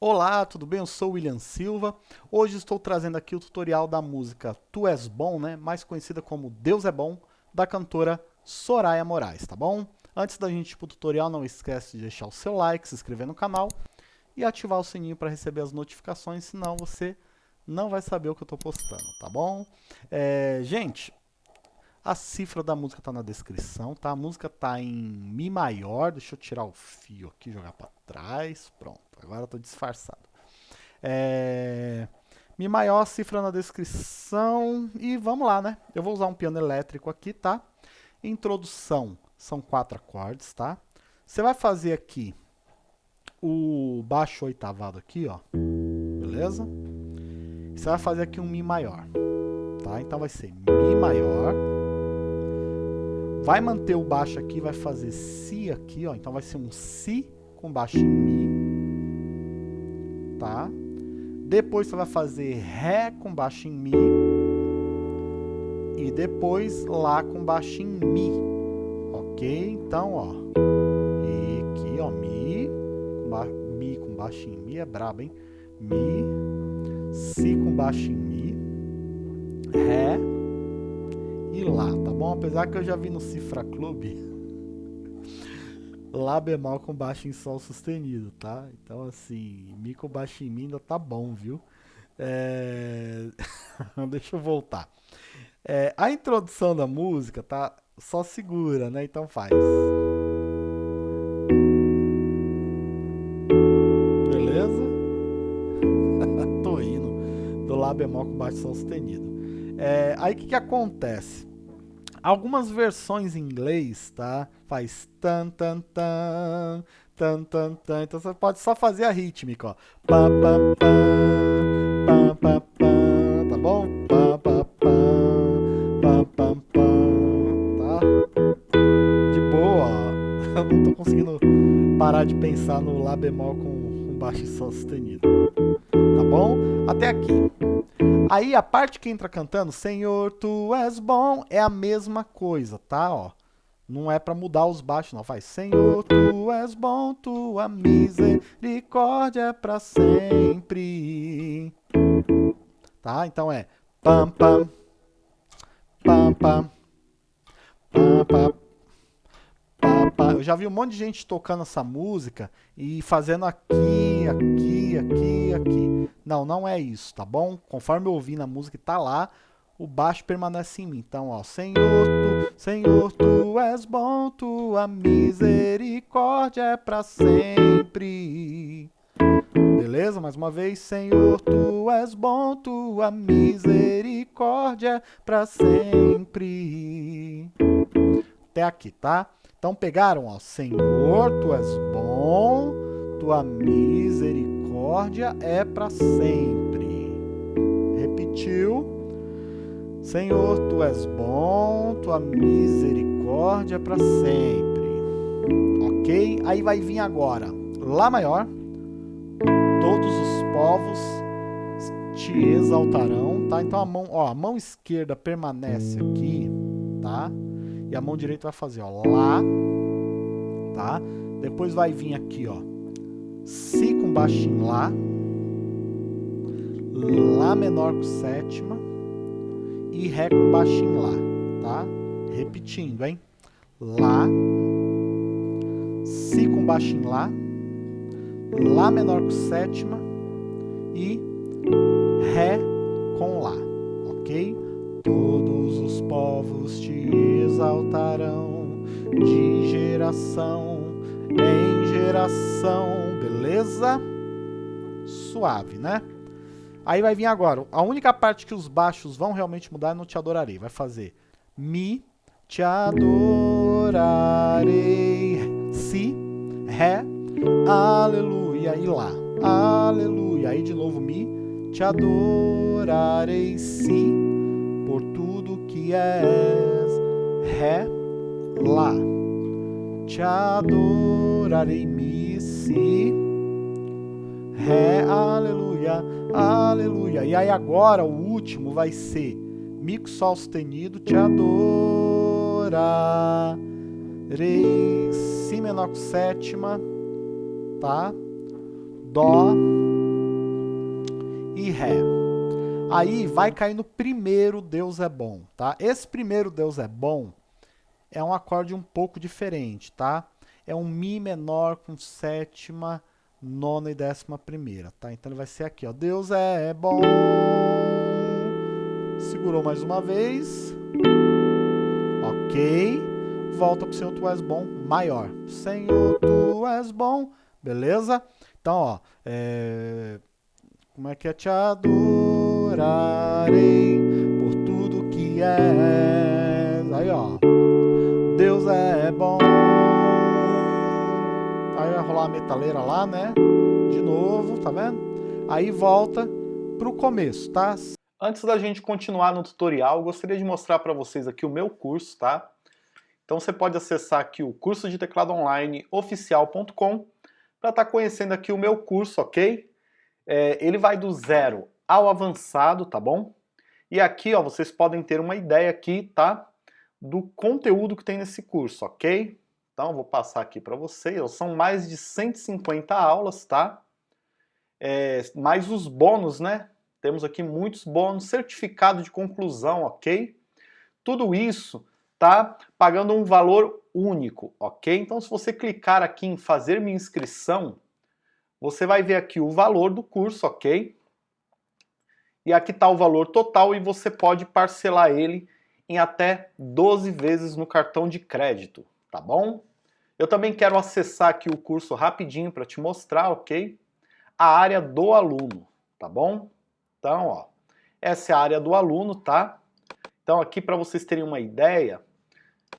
Olá, tudo bem? Eu sou o William Silva. Hoje estou trazendo aqui o tutorial da música Tu És Bom, né? mais conhecida como Deus é Bom, da cantora Soraya Moraes, tá bom? Antes da gente ir para o tutorial, não esquece de deixar o seu like, se inscrever no canal e ativar o sininho para receber as notificações, senão você não vai saber o que eu estou postando, tá bom? É, gente, a cifra da música está na descrição, tá? A música está em Mi maior, deixa eu tirar o fio aqui, jogar para trás, pronto, agora tô disfarçado. É... Mi maior, cifra na descrição e vamos lá, né? Eu vou usar um piano elétrico aqui, tá? Introdução, são quatro acordes, tá? Você vai fazer aqui o baixo oitavado aqui, ó, beleza? Você vai fazer aqui um Mi maior, tá? Então vai ser Mi maior, Vai manter o baixo aqui, vai fazer Si aqui, ó. Então vai ser um Si com baixo em Mi. Tá? Depois você vai fazer Ré com baixo em Mi. E depois Lá com baixo em Mi. Ok? Então, ó. E aqui, ó. Mi. Com Mi com baixo em Mi. É brabo, hein? Mi. Si com baixo em Mi. Ré e Lá, tá bom? Apesar que eu já vi no Cifra Club Lá bemol com baixo em Sol sustenido, tá? Então assim, Mi com baixo em Mi ainda tá bom, viu? É... Deixa eu voltar. É, a introdução da música tá só segura, né? Então faz. Beleza? Tô indo do Lá bemol com baixo Sol sustenido. É, aí o que, que acontece? Algumas versões em inglês, tá? Faz tan tan tan tan tan tan. Então você pode só fazer a rítmica, ó. Pá, pá, pá, pá, pá, pá, tá bom? Pá, pá, pá, pá, pá, pá, tá? De boa. Eu não tô conseguindo parar de pensar no Lá bemol com, com baixo sustenido. Tá bom? Até aqui. Aí a parte que entra cantando, Senhor, tu és bom, é a mesma coisa, tá? Ó, não é para mudar os baixos, não. Faz, Senhor, tu és bom, tua misericórdia é para sempre. Tá? Então é pam pam pam pam pam pam eu já vi um monte de gente tocando essa música e fazendo aqui, aqui, aqui, aqui. Não, não é isso, tá bom? Conforme eu ouvi na música e tá lá, o baixo permanece em mim. Então, ó, Senhor, tu, Senhor, tu és bom, tua misericórdia é para sempre. Beleza? Mais uma vez, Senhor, tu és bom, tua misericórdia é para sempre. Até aqui, tá? Então pegaram, ó, Senhor, tu és bom, tua misericórdia é para sempre. Repetiu. Senhor, tu és bom, tua misericórdia é para sempre. Ok? Aí vai vir agora, Lá maior. Todos os povos te exaltarão, tá? Então a mão, ó, a mão esquerda permanece aqui, tá? E a mão direita vai fazer, ó, Lá, tá? Depois vai vir aqui, ó, Si com baixo em Lá, Lá menor com sétima e Ré com baixo em Lá, tá? Repetindo, hein? Lá, Si com baixo em Lá, Lá menor com sétima e Ré com Lá, ok? Todos os povos te exaltarão de geração em geração, beleza? Suave, né? Aí vai vir agora, a única parte que os baixos vão realmente mudar é no te adorarei. Vai fazer Mi, te adorarei, Si, Ré, Aleluia e Lá. Aleluia. Aí de novo Mi, te adorarei, Si, por tudo que és, Ré, Lá. Te adorarei, Mi, Si, Ré, Aleluia, Aleluia. E aí agora o último vai ser Mi com Sol sustenido, te adorarei, Si menor com sétima, tá? Dó, e Ré. Aí vai cair no primeiro Deus é bom, tá? Esse primeiro Deus é bom é um acorde um pouco diferente, tá? É um Mi menor com sétima, nona e décima primeira, tá? Então ele vai ser aqui, ó. Deus é bom. Segurou mais uma vez. Ok. Volta pro Senhor, tu és bom, maior. Senhor, tu és bom. Beleza? Então, ó. É... Como é que é? Te por tudo que és. Aí, ó. Deus é bom. Aí vai rolar a metaleira lá, né? De novo, tá vendo? Aí volta pro começo, tá? Antes da gente continuar no tutorial, gostaria de mostrar para vocês aqui o meu curso, tá? Então você pode acessar aqui o curso de teclado online oficial.com para estar tá conhecendo aqui o meu curso, ok? É, ele vai do zero ao avançado, tá bom? E aqui, ó, vocês podem ter uma ideia aqui, tá? Do conteúdo que tem nesse curso, ok? Então, vou passar aqui para vocês. São mais de 150 aulas, tá? É, mais os bônus, né? Temos aqui muitos bônus, certificado de conclusão, ok? Tudo isso tá pagando um valor único, ok? Então, se você clicar aqui em fazer minha inscrição, você vai ver aqui o valor do curso, ok? E aqui está o valor total e você pode parcelar ele em até 12 vezes no cartão de crédito, tá bom? Eu também quero acessar aqui o curso rapidinho para te mostrar, ok? A área do aluno, tá bom? Então, ó, essa é a área do aluno, tá? Então aqui para vocês terem uma ideia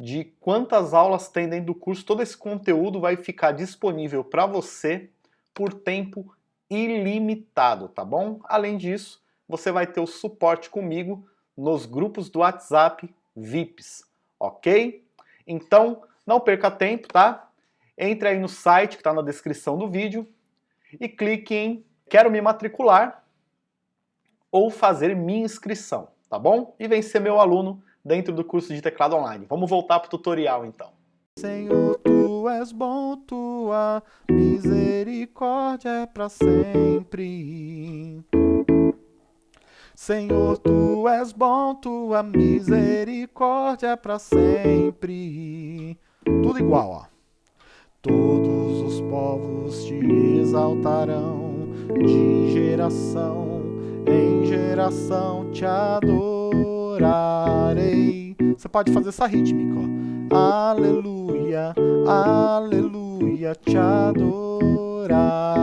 de quantas aulas tem dentro do curso, todo esse conteúdo vai ficar disponível para você por tempo ilimitado, tá bom? Além disso, você vai ter o suporte comigo nos grupos do WhatsApp VIPs, ok? Então, não perca tempo, tá? Entre aí no site que está na descrição do vídeo e clique em Quero me matricular ou fazer minha inscrição, tá bom? E vem ser meu aluno dentro do curso de teclado online. Vamos voltar para o tutorial então. Senhor, tu és bom, tua misericórdia é para sempre. Senhor, tu és bom, tua misericórdia para sempre. Tudo igual, ó. Todos os povos te exaltarão de geração em geração te adorarei. Você pode fazer essa rítmica, ó. Aleluia, aleluia, te adorarei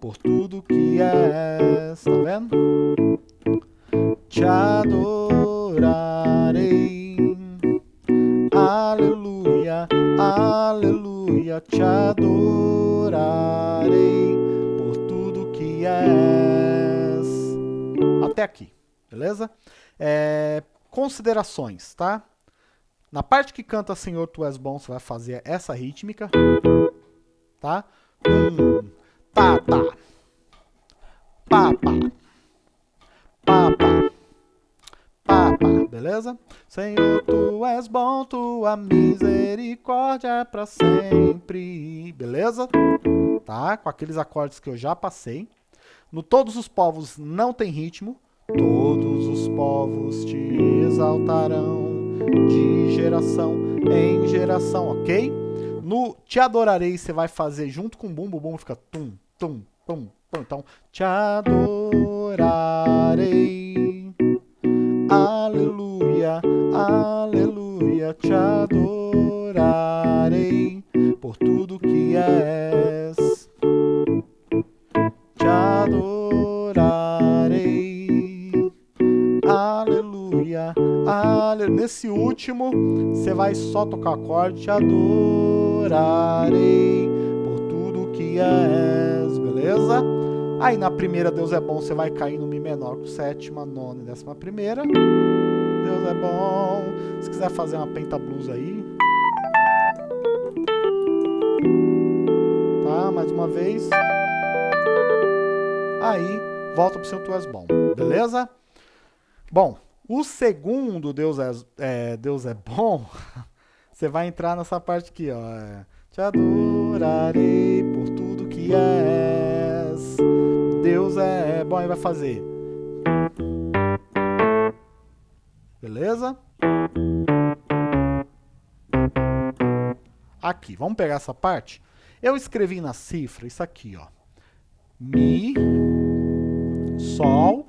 por tudo que és. Tá vendo? Te adorarei. Aleluia, aleluia, te adorarei por tudo que és. Até aqui, beleza? É, considerações, tá? Na parte que canta Senhor, Tu és bom, você vai fazer essa rítmica, tá? Um, Pá, pá. Pá, pá. Beleza? Senhor, Tu és bom, Tua misericórdia é pra sempre. Beleza? Tá? Com aqueles acordes que eu já passei. No Todos os Povos não tem ritmo. Todos os povos te exaltarão de geração em geração, ok? No Te Adorarei você vai fazer junto com o bumbo, o bumbo fica tum, tum, tum, tum. Então, Te adorarei, aleluia, aleluia, Te adorarei por tudo que és. Te adorarei, aleluia, aleluia. Nesse último, você vai só tocar acorde, te adorarei por tudo que és, beleza? Aí na primeira, Deus é bom, você vai cair no Mi menor com sétima, nona e décima primeira. Deus é bom. Se quiser fazer uma pentablues aí. Tá, mais uma vez. Aí, volta pro seu Tu és bom, beleza? Bom, o segundo Deus é, é, Deus é bom, você vai entrar nessa parte aqui, ó. É, Te adorarei por tudo que és. É é bom, aí vai fazer. Beleza? Aqui, vamos pegar essa parte? Eu escrevi na cifra isso aqui, ó. Mi, Sol,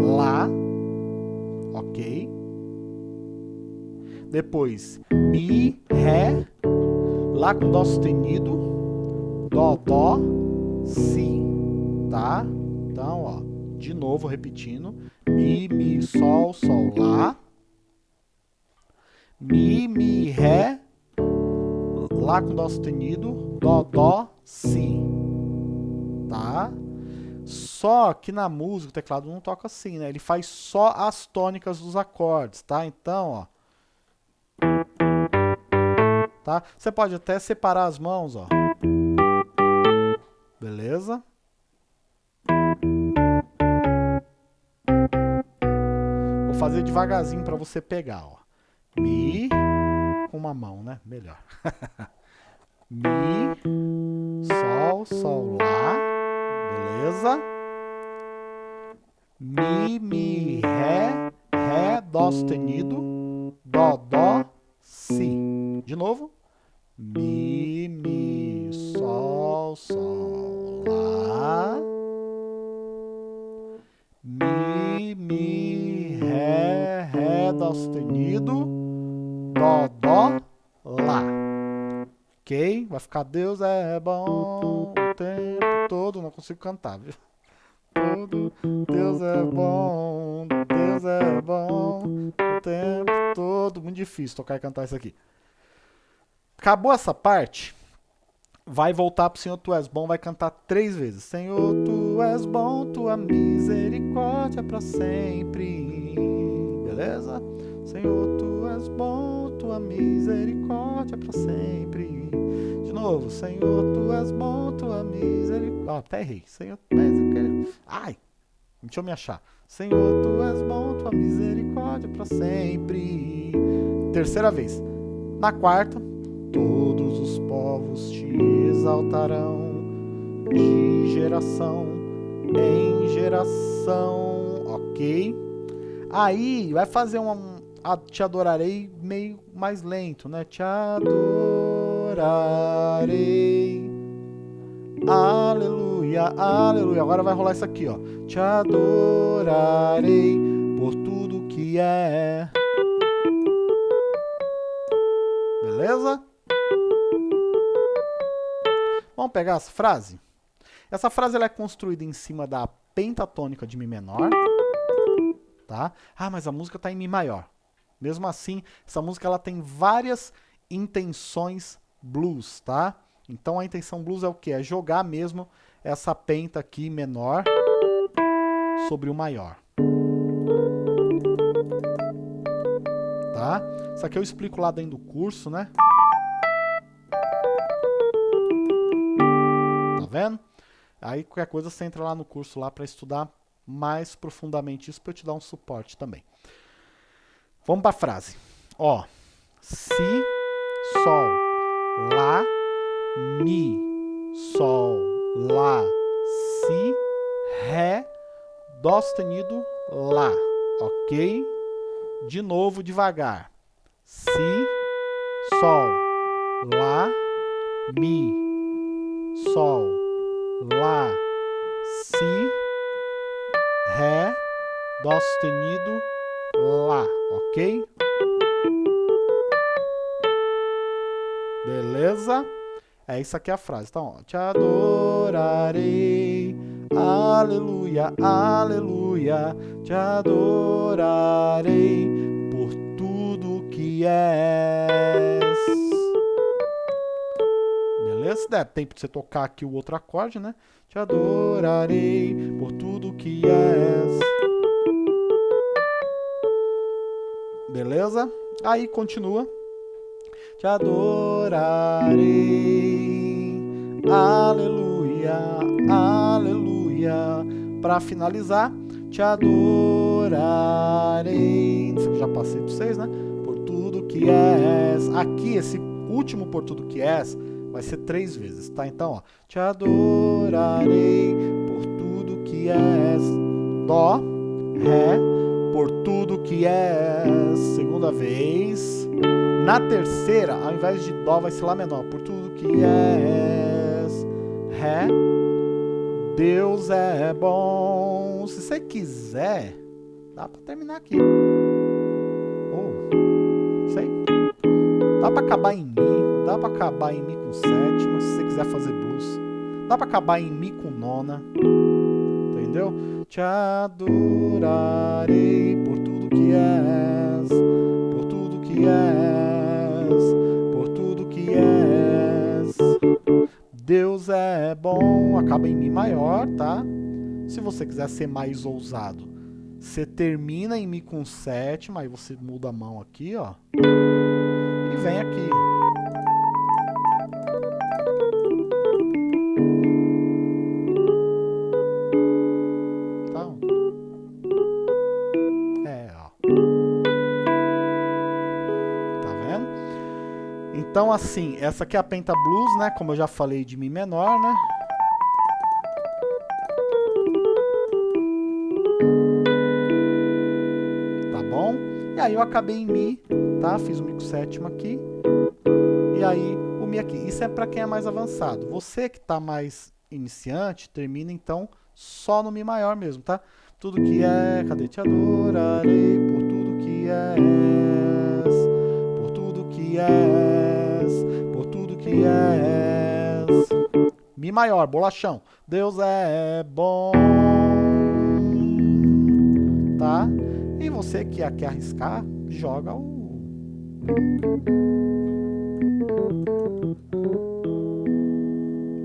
Lá, ok? Depois, Mi, Ré, Lá com Dó sustenido, Dó, Dó, Si, tá? Então, ó, de novo repetindo, Mi, Mi, Sol, Sol, Lá, Mi, Mi, Ré, Lá com Dó sustenido, Dó, Dó, Si, tá? Só que na música o teclado não toca assim, né? Ele faz só as tônicas dos acordes, tá? Então, ó. Tá? Você pode até separar as mãos, ó. Beleza? Fazer devagarzinho para você pegar, ó. Mi com uma mão, né? Melhor. Mi, Sol, Sol, Lá. Beleza? Mi, Mi, Ré, Ré, Dó sustenido, Dó, Dó, Si. De novo. Mi, Mi, Sol, Sol, Sustenido, Dó, Dó, Lá. Ok? Vai ficar Deus é bom o tempo todo. Não consigo cantar, viu? Todo Deus é bom, Deus é bom o tempo todo. Muito difícil tocar e cantar isso aqui. Acabou essa parte. Vai voltar pro Senhor, tu és bom, vai cantar três vezes. Senhor, tu és bom, tua misericórdia para sempre. Beleza? Senhor, tu és bom, tua misericórdia para sempre. De novo, Senhor, tu és bom, tua misericórdia. Ah, até errei. Senhor, tu. Ai, deixa eu me achar. Senhor, tu és bom, tua misericórdia para sempre. Terceira vez. Na quarta, todos os povos te exaltarão de geração em geração, ok? Aí vai fazer um, te adorarei meio mais lento, né? Te adorarei. Aleluia, aleluia. Agora vai rolar isso aqui, ó. Te adorarei por tudo que é. Beleza? Vamos pegar essa frase? Essa frase ela é construída em cima da pentatônica de Mi menor. Tá? Ah, mas a música está em Mi maior. Mesmo assim, essa música ela tem várias intenções blues, tá? Então a intenção blues é o que? É jogar mesmo essa penta aqui menor sobre o maior. Tá? Isso aqui eu explico lá dentro do curso, né? Tá vendo? Aí qualquer coisa você entra lá no curso lá para estudar mais profundamente isso para eu te dar um suporte também. Vamos para a frase. Ó, si, sol, lá, mi, sol, lá, si, ré, dó sustenido, lá, ok? De novo devagar. Si, sol, lá, mi, sol, lá, si, dó sustenido, lá, ok? Beleza? É isso aqui a frase. Então, ó, te adorarei, aleluia, aleluia, te adorarei por tudo que és. Beleza? Dá tempo de você tocar aqui o outro acorde, né? Te adorarei por tudo que és. Beleza? Aí continua. Te adorarei. Aleluia, aleluia. Para finalizar, te adorarei. Já passei para vocês, né? Por tudo que és. Aqui, esse último por tudo que és vai ser três vezes, tá? Então, ó. Te adorarei por tudo que és. Dó, Ré, por tudo que és. Segunda vez. Na terceira, ao invés de Dó, vai ser Lá menor. Por tudo que és. Ré. Deus é bom. Se você quiser, dá pra terminar aqui. Oh, sei. Dá pra acabar em Mi. Dá pra acabar em Mi com sétima, se você quiser fazer blues. Dá pra acabar em Mi com nona. Entendeu? Te adorarei que és, por tudo que és, por tudo que és. Deus é bom, acaba em Mi maior, tá? Se você quiser ser mais ousado, você termina em Mi com sétima, aí você muda a mão aqui, ó. E vem aqui. Assim, essa aqui é a Penta Blues, né? Como eu já falei de Mi menor, né? Tá bom? E aí eu acabei em Mi, tá? Fiz o Mi com sétima aqui. E aí o Mi aqui. Isso é para quem é mais avançado. Você que tá mais iniciante, termina então só no Mi maior mesmo, tá? Tudo que é, cadê te adorarei por tudo que és, por tudo que és que és. Mi maior, bolachão. Deus é bom. Tá? E você que quer arriscar, joga o...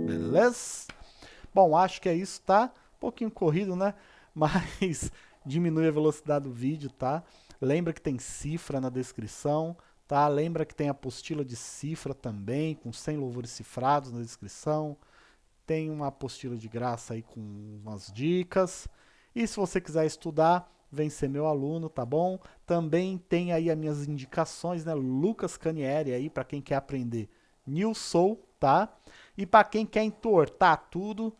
Beleza? Bom, acho que é isso, tá? Um pouquinho corrido, né? Mas diminui a velocidade do vídeo, tá? Lembra que tem cifra na descrição. Tá? Lembra que tem a apostila de cifra também, com 100 louvores cifrados na descrição. Tem uma apostila de graça aí com umas dicas. E se você quiser estudar, vem ser meu aluno, tá bom? Também tem aí as minhas indicações, né? Lucas Canieri aí, para quem quer aprender New Soul, tá? E para quem quer entortar tudo,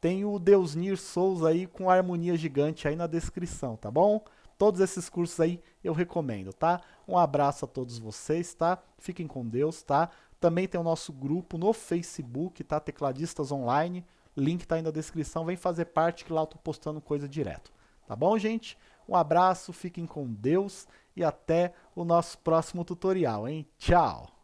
tem o Deus Nir Souls aí com harmonia gigante aí na descrição, tá bom? Todos esses cursos aí eu recomendo, tá? Um abraço a todos vocês, tá? Fiquem com Deus, tá? Também tem o nosso grupo no Facebook, tá? Tecladistas Online. Link tá aí na descrição. Vem fazer parte que lá eu tô postando coisa direto. Tá bom, gente? Um abraço, fiquem com Deus e até o nosso próximo tutorial, hein? Tchau!